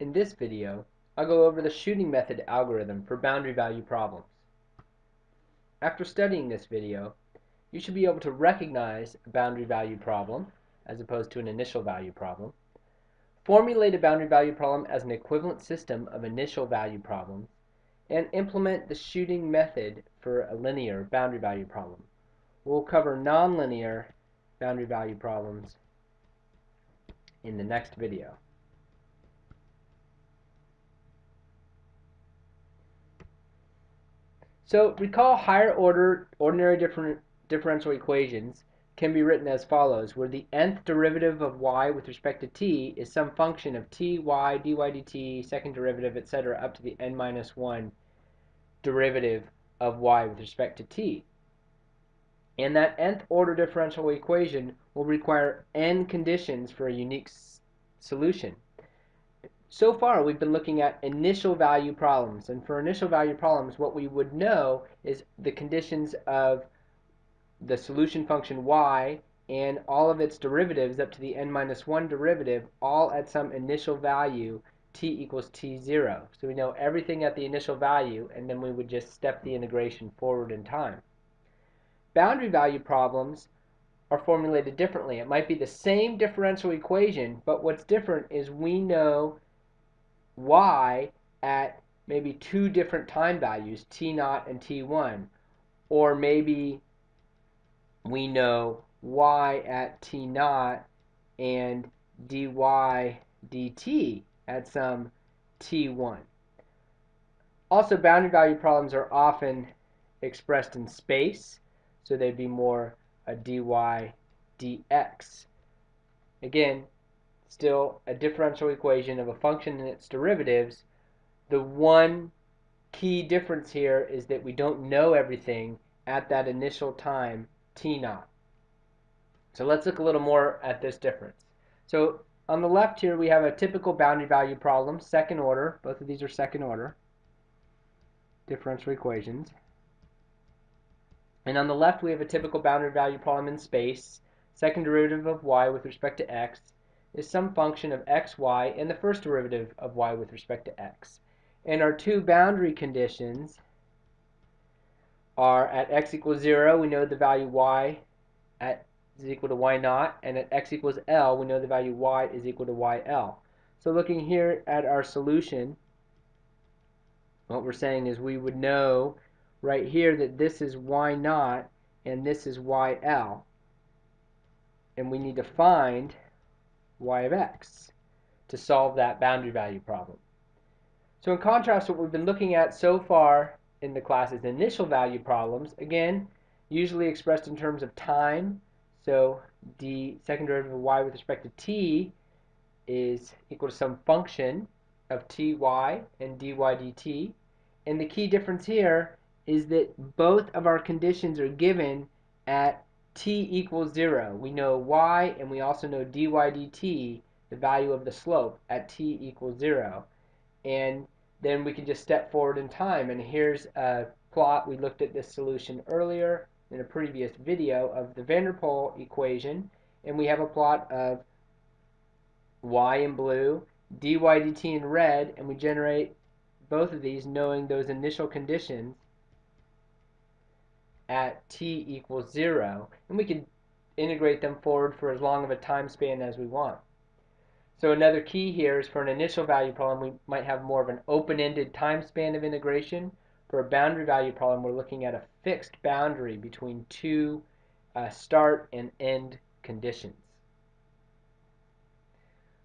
In this video, I'll go over the shooting method algorithm for boundary value problems. After studying this video, you should be able to recognize a boundary value problem as opposed to an initial value problem, formulate a boundary value problem as an equivalent system of initial value problems, and implement the shooting method for a linear boundary value problem. We'll cover nonlinear boundary value problems in the next video. So recall higher order ordinary different differential equations can be written as follows, where the nth derivative of y with respect to t is some function of t, y, dy dt, second derivative, etc., up to the n minus 1 derivative of y with respect to t. And that nth order differential equation will require n conditions for a unique solution. So far, we've been looking at initial value problems. And for initial value problems, what we would know is the conditions of the solution function y and all of its derivatives up to the n minus 1 derivative, all at some initial value t equals t0. So we know everything at the initial value, and then we would just step the integration forward in time. Boundary value problems are formulated differently. It might be the same differential equation, but what's different is we know y at maybe two different time values, t naught and t1. Or maybe we know y at t naught and dy dt at some t1. Also, boundary value problems are often expressed in space, so they'd be more a dy dx. Again, still a differential equation of a function and its derivatives. The one key difference here is that we don't know everything at that initial time t naught. So let's look a little more at this difference. So on the left here we have a typical boundary value problem, second order. Both of these are second order differential equations. And on the left we have a typical boundary value problem in space, second derivative of y with respect to x, is some function of x, y, and the first derivative of y with respect to x. And our two boundary conditions are at x equals 0, we know the value y at is equal to y naught, and at x equals L, we know the value y is equal to YL. So looking here at our solution, what we're saying is we would know right here that this is y naught and this is YL. And we need to find y of x to solve that boundary value problem. So in contrast, what we've been looking at so far in the class is initial value problems, again, usually expressed in terms of time. So the second derivative of y with respect to t is equal to some function of ty and dy dt. And the key difference here is that both of our conditions are given at t equals 0. We know y and we also know dy dt, the value of the slope, at t equals 0. And then we can just step forward in time. And here's a plot. We looked at this solution earlier in a previous video of the van der Pol equation. And we have a plot of y in blue, dy dt in red, and we generate both of these knowing those initial conditions at t equals 0, and we can integrate them forward for as long of a time span as we want. So another key here is for an initial value problem, we might have more of an open-ended time span of integration. For a boundary value problem, we're looking at a fixed boundary between two uh, start and end conditions.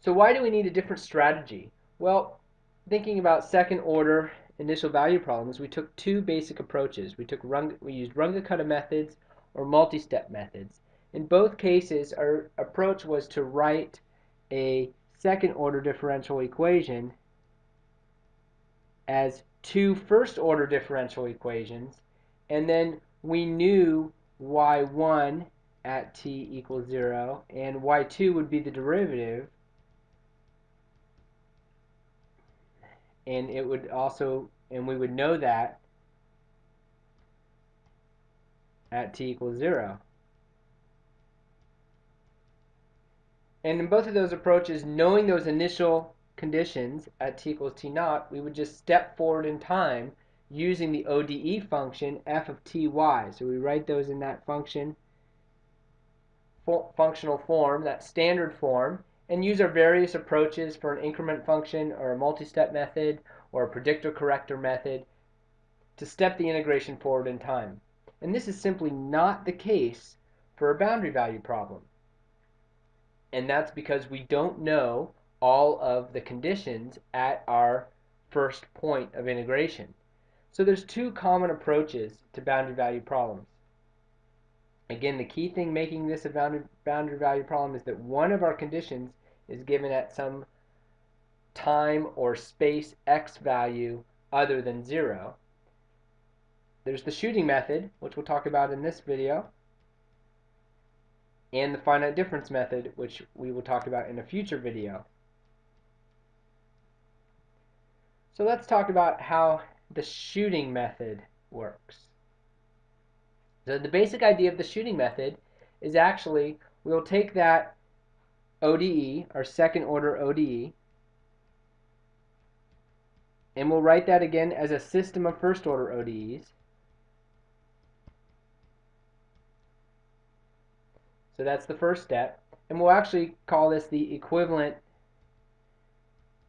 So why do we need a different strategy? Well, thinking about second order initial value problems, we took two basic approaches. We took rung, we used Runge-Kutta methods or multi-step methods. In both cases, our approach was to write a second order differential equation as two first order differential equations, and then we knew y1 at t equals 0, and y2 would be the derivative, and it would also, and we would know that at t equals 0. And in both of those approaches, knowing those initial conditions at t equals t naught, we would just step forward in time using the ODE function f of ty. So we write those in that function functional form, that standard form, and use our various approaches for an increment function or a multi-step method or a predictor corrector method to step the integration forward in time. And this is simply not the case for a boundary value problem. And that's because we don't know all of the conditions at our first point of integration. So there's two common approaches to boundary value problems. Again, the key thing making this a boundary value problem is that one of our conditions is given at some time or space x value other than 0. There's the shooting method, which we'll talk about in this video, and the finite difference method, which we will talk about in a future video. So let's talk about how the shooting method works. So the basic idea of the shooting method is actually we'll take that ODE, our second order ODE, and we'll write that again as a system of first order ODEs. So that's the first step. And we'll actually call this the equivalent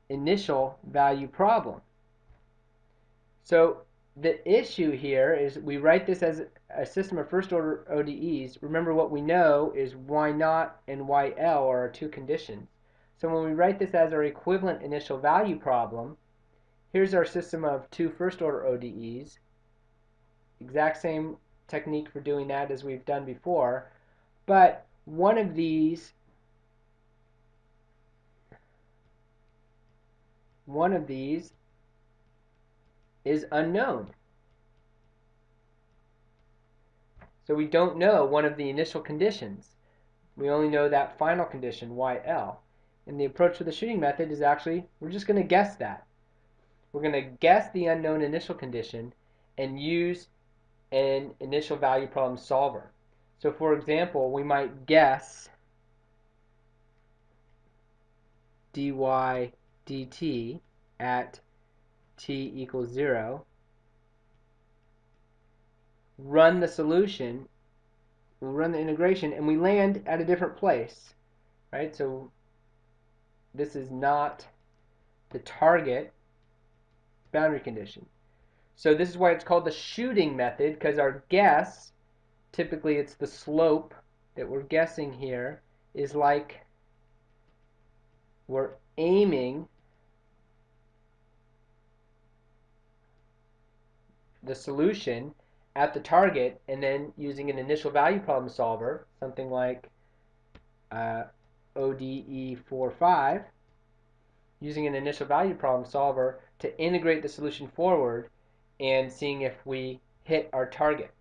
initial value problem. So the issue here is we write this as a system of first order ODEs. Remember what we know is y naught and yl are our two conditions. So when we write this as our equivalent initial value problem, here's our system of two first order ODEs. Exact same technique for doing that as we've done before. But one of these one of these is unknown. So we don't know one of the initial conditions. We only know that final condition, YL. And the approach to the shooting method is actually, we're just going to guess that. We're going to guess the unknown initial condition and use an initial value problem solver. So for example, we might guess dy dt at t equals 0, run the solution, we'll run the integration, and we land at a different place, right? So this is not the target boundary condition. So this is why it's called the shooting method, because our guess, typically it's the slope that we're guessing here, is like we're aiming the solution at the target and then using an initial value problem solver, something like uh, ODE45, using an initial value problem solver to integrate the solution forward and seeing if we hit our target.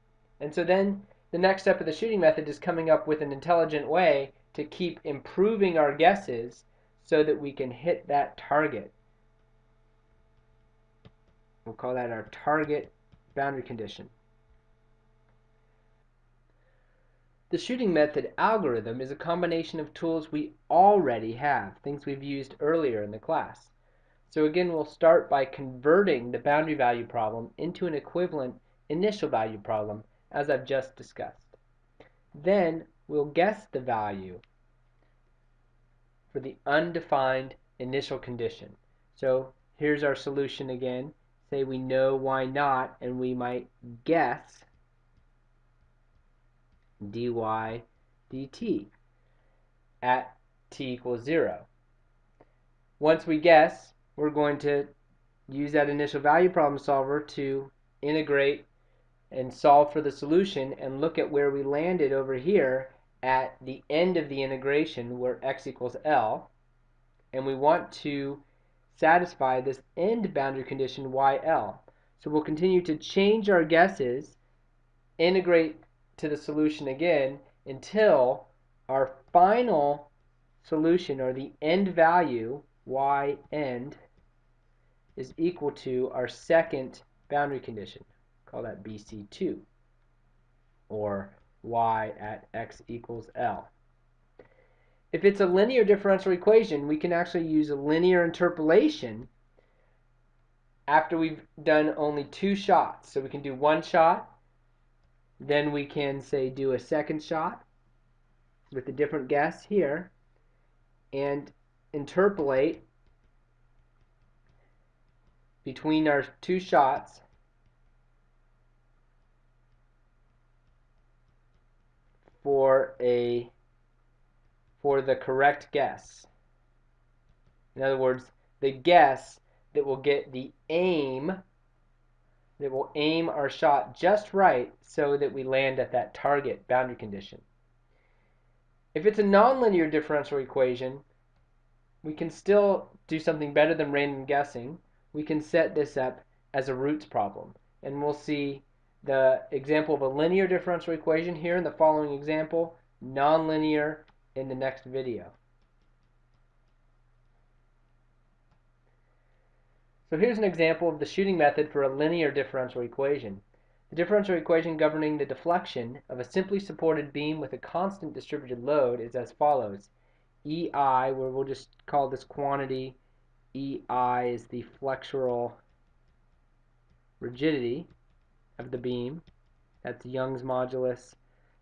And so then the next step of the shooting method is coming up with an intelligent way to keep improving our guesses so that we can hit that target. We'll call that our target boundary condition. The shooting method algorithm is a combination of tools we already have, things we've used earlier in the class. So again, we'll start by converting the boundary value problem into an equivalent initial value problem, as I've just discussed. Then we'll guess the value for the undefined initial condition. So here's our solution again. Say we know y naught, and we might guess dy dt at t equals 0. Once we guess, we're going to use that initial value problem solver to integrate and solve for the solution and look at where we landed over here at the end of the integration where x equals L and we want to satisfy this end boundary condition YL. So we'll continue to change our guesses, integrate to the solution again until our final solution or the end value y end is equal to our second boundary condition. Call that BC2 or y at x equals L. if it's a linear differential equation, we can actually use a linear interpolation after we've done only two shots. So we can do one shot, then we can say do a second shot with a different guess here, and interpolate between our two shots for a for the correct guess. In other words, the guess that will get the aim that will aim our shot just right so that we land at that target boundary condition. If it's a nonlinear differential equation, we can still do something better than random guessing. We can set this up as a roots problem. And we'll see the example of a linear differential equation here in the following example, nonlinear in the next video. So here's an example of the shooting method for a linear differential equation. The differential equation governing the deflection of a simply supported beam with a constant distributed load is as follows. EI, where we'll just call this quantity, EI is the flexural rigidity of the beam. That's Young's modulus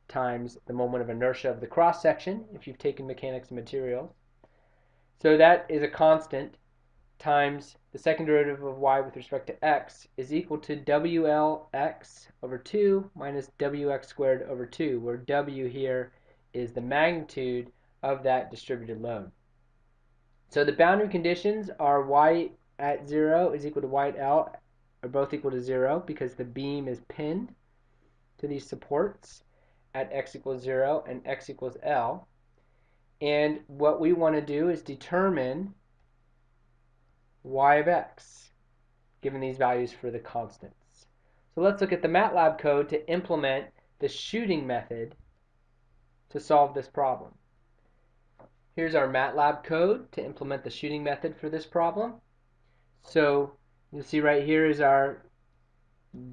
times the moment of inertia of the cross section if you've taken mechanics of materials. So that is a constant times the second derivative of y with respect to x is equal to WLx over 2 minus WX squared over 2, where W here is the magnitude of that distributed load. So the boundary conditions are y at 0 is equal to y at L are both equal to 0 because the beam is pinned to these supports at x equals 0 and x equals L. And what we want to do is determine y of x, given these values for the constants. So let's look at the MATLAB code to implement the shooting method to solve this problem. Here's our MATLAB code to implement the shooting method for this problem. So You'll see right here is our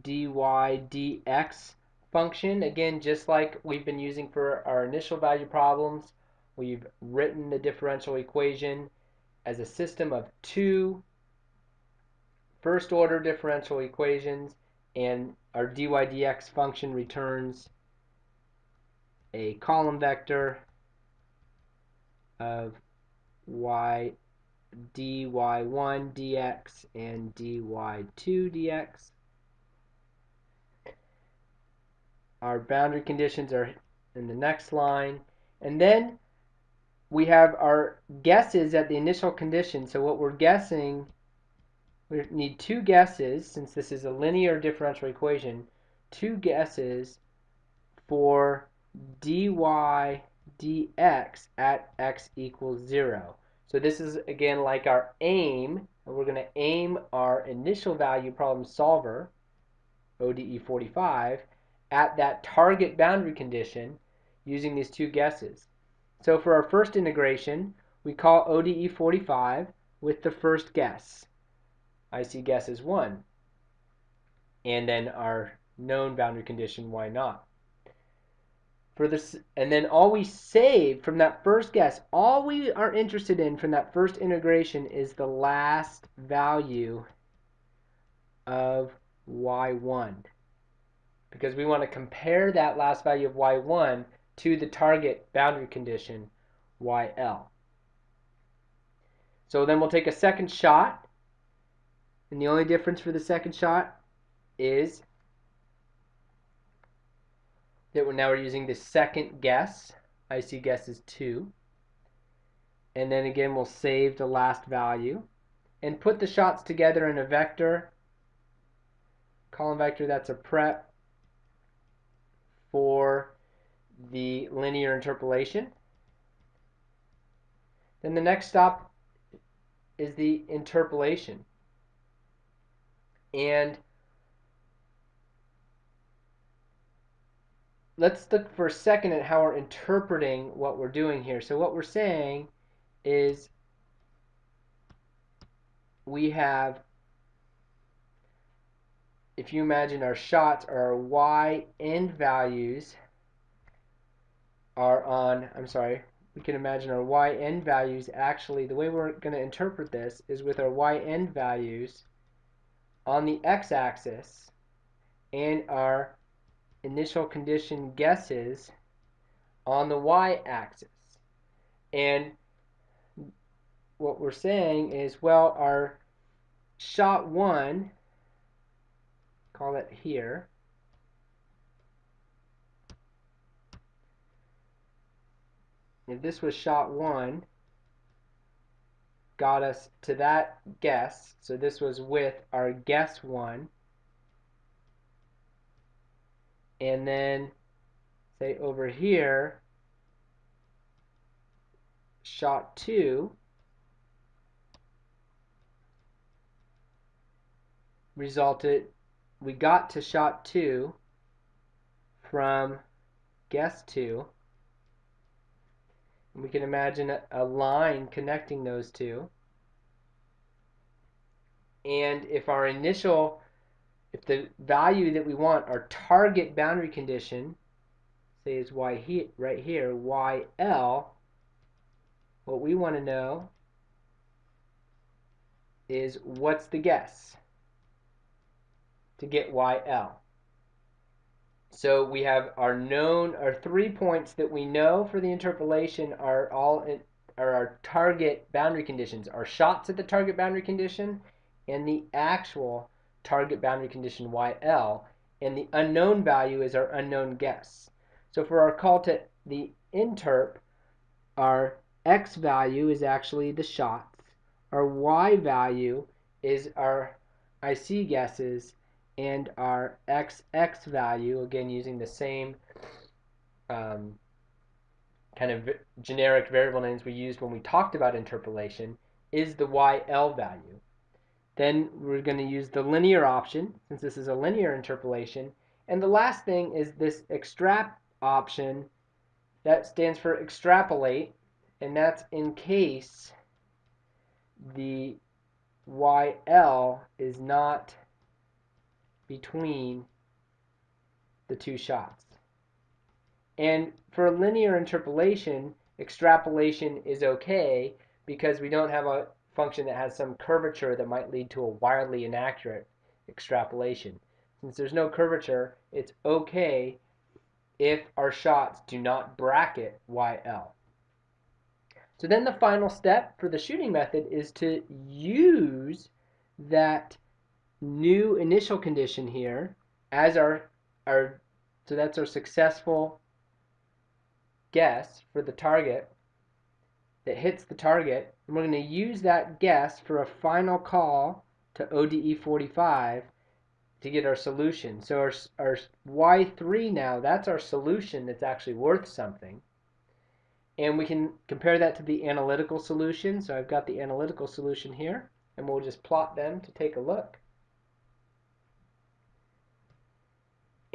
dy dx function. Again, just like we've been using for our initial value problems, we've written the differential equation as a system of two first order differential equations and our dy dx function returns a column vector of y dy1 dx and dy2 dx. Our boundary conditions are in the next line. And then we have our guesses at the initial condition. So what we're guessing, we need two guesses, since this is a linear differential equation, two guesses for dy dx at x equals 0. So this is again like our aim, and we're going to aim our initial value problem solver, ODE 45, at that target boundary condition using these two guesses. So for our first integration, we call ODE 45 with the first guess. IC guess is 1. And then our known boundary condition, y naught? for this and then all we save from that first guess all we are interested in from that first integration is the last value of y1 because we want to compare that last value of y1 to the target boundary condition yl so then we'll take a second shot and the only difference for the second shot is that we're now we're using the second guess. IC guess is 2. And then again, we'll save the last value and put the shots together in a vector, column vector that's a prep for the linear interpolation. Then the next stop is the interpolation. And let's look for a second at how we're interpreting what we're doing here. So what we're saying is we have, if you imagine our shots, our y end values are on, I'm sorry, we can imagine our yn values actually, the way we're going to interpret this is with our yn values on the x-axis and our initial condition guesses on the y-axis. And what we're saying is, well, our shot 1, call it here, if this was shot 1, got us to that guess, so this was with our guess 1, and then say over here shot 2 resulted we got to shot 2 from guess 2 we can imagine a, a line connecting those two. And if our initial if the value that we want, our target boundary condition, say is y he, right here, yl, what we want to know is what's the guess to get yl. So we have our known, our three points that we know for the interpolation are all in, are our target boundary conditions, our shots at the target boundary condition, and the actual target boundary condition YL, and the unknown value is our unknown guess. So for our call to the interp, our X value is actually the shots, our Y value is our IC guesses, and our XX value, again using the same um, kind of generic variable names we used when we talked about interpolation, is the YL value. Then we're going to use the linear option, since this is a linear interpolation. And the last thing is this extrap option. That stands for extrapolate, and that's in case the YL is not between the two shots. And for linear interpolation, extrapolation is okay because we don't have a function that has some curvature that might lead to a wildly inaccurate extrapolation. Since there's no curvature, it's okay if our shots do not bracket YL. So then the final step for the shooting method is to use that new initial condition here as our, our so that's our successful guess for the target that hits the target. And we're going to use that guess for a final call to ODE 45 to get our solution. So our, our Y3 now, that's our solution that's actually worth something. And we can compare that to the analytical solution. So I've got the analytical solution here, and we'll just plot them to take a look.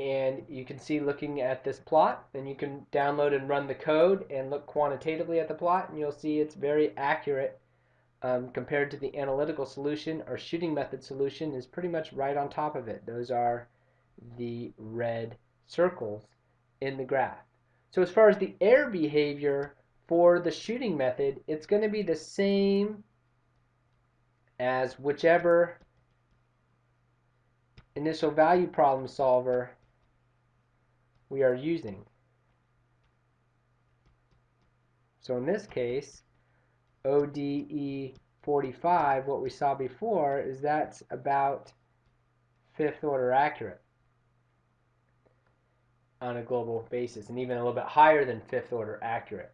And you can see looking at this plot then you can download and run the code and look quantitatively at the plot and you'll see it's very accurate um, compared to the analytical solution or shooting method solution is pretty much right on top of it. Those are the red circles in the graph. So as far as the error behavior for the shooting method it's going to be the same as whichever initial value problem solver we are using. So in this case, ODE 45, what we saw before, is that's about fifth order accurate on a global basis, and even a little bit higher than fifth order accurate.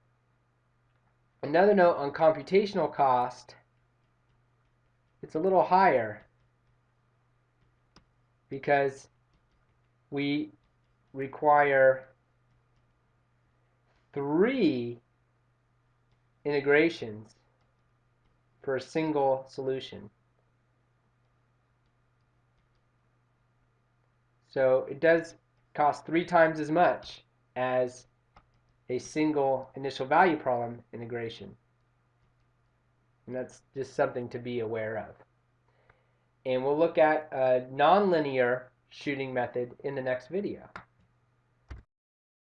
Another note on computational cost, it's a little higher because we require three integrations for a single solution. So it does cost three times as much as a single initial value problem integration. And that's just something to be aware of. And we'll look at a nonlinear shooting method in the next video.